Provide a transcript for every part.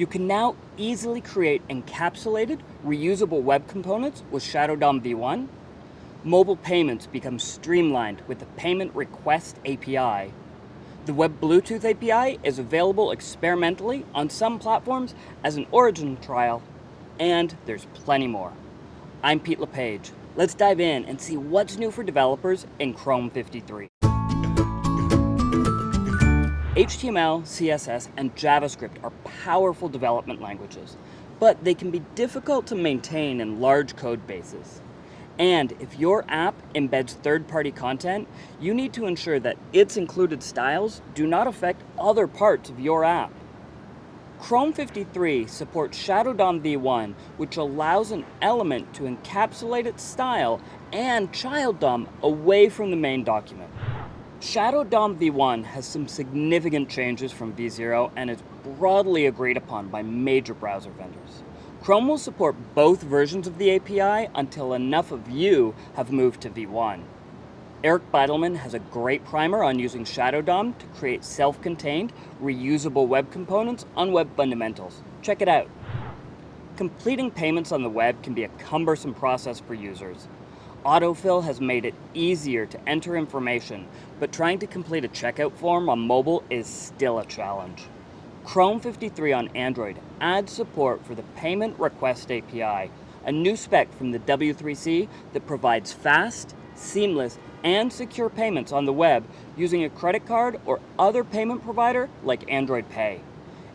You can now easily create encapsulated, reusable web components with Shadow DOM v1. Mobile payments become streamlined with the Payment Request API. The Web Bluetooth API is available experimentally on some platforms as an origin trial, and there's plenty more. I'm Pete LePage. Let's dive in and see what's new for developers in Chrome 53. HTML, CSS, and JavaScript are powerful development languages, but they can be difficult to maintain in large code bases. And if your app embeds third-party content, you need to ensure that its included styles do not affect other parts of your app. Chrome 53 supports Shadow DOM v1, which allows an element to encapsulate its style and child DOM away from the main document. Shadow DOM v1 has some significant changes from v0 and is broadly agreed upon by major browser vendors. Chrome will support both versions of the API until enough of you have moved to v1. Eric Bidelman has a great primer on using Shadow DOM to create self-contained, reusable web components on Web Fundamentals. Check it out. Completing payments on the web can be a cumbersome process for users. Autofill has made it easier to enter information, but trying to complete a checkout form on mobile is still a challenge. Chrome 53 on Android adds support for the Payment Request API, a new spec from the W3C that provides fast, seamless, and secure payments on the web using a credit card or other payment provider like Android Pay.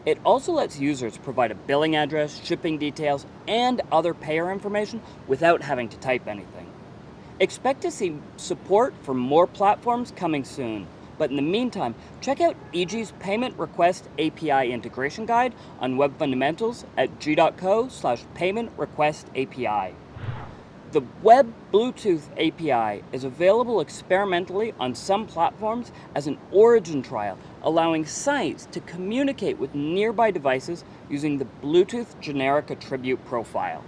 It also lets users provide a billing address, shipping details, and other payer information without having to type anything. Expect to see support for more platforms coming soon. But in the meantime, check out Eiji's Payment Request API Integration Guide on Web Fundamentals at g.co slash payment request API. The Web Bluetooth API is available experimentally on some platforms as an origin trial, allowing sites to communicate with nearby devices using the Bluetooth Generic Attribute Profile.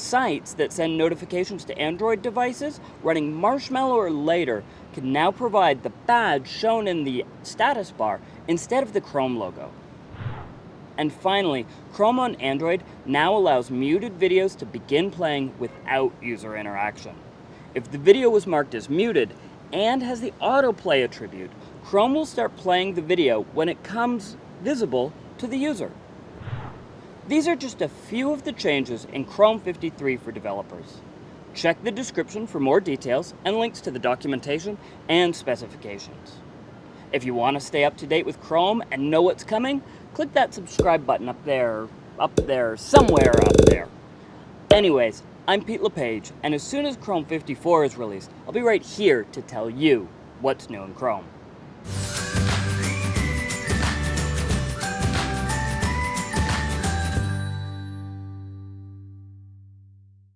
Sites that send notifications to Android devices running Marshmallow or later can now provide the badge shown in the status bar instead of the Chrome logo. And finally, Chrome on Android now allows muted videos to begin playing without user interaction. If the video was marked as muted and has the autoplay attribute, Chrome will start playing the video when it comes visible to the user. These are just a few of the changes in Chrome 53 for developers. Check the description for more details and links to the documentation and specifications. If you want to stay up to date with Chrome and know what's coming, click that subscribe button up there, up there, somewhere up there. Anyways, I'm Pete LePage, and as soon as Chrome 54 is released, I'll be right here to tell you what's new in Chrome.